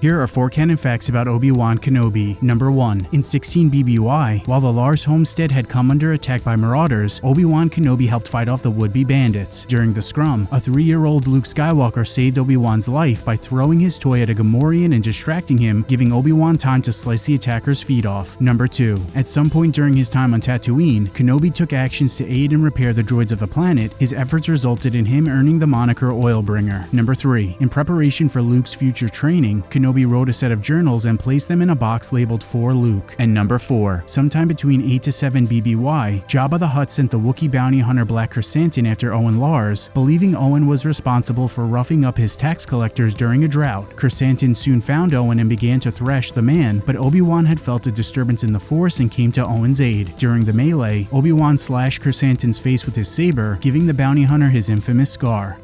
Here are four canon facts about Obi-Wan Kenobi. Number 1. In 16 BBY, while the Lars homestead had come under attack by marauders, Obi-Wan Kenobi helped fight off the would-be bandits. During the scrum, a three-year-old Luke Skywalker saved Obi-Wan's life by throwing his toy at a Gamorrean and distracting him, giving Obi-Wan time to slice the attacker's feet off. Number 2. At some point during his time on Tatooine, Kenobi took actions to aid and repair the droids of the planet. His efforts resulted in him earning the moniker Oilbringer. Number 3. In preparation for Luke's future training, Kenobi Kenobi wrote a set of journals and placed them in a box labeled for Luke. And number 4. Sometime between 8 to 7 BBY, Jabba the Hutt sent the Wookiee bounty hunter Black Krrsantan after Owen Lars, believing Owen was responsible for roughing up his tax collectors during a drought. Krrsantan soon found Owen and began to thrash the man, but Obi-Wan had felt a disturbance in the Force and came to Owen's aid. During the melee, Obi-Wan slashed Krrsantan's face with his saber, giving the bounty hunter his infamous scar.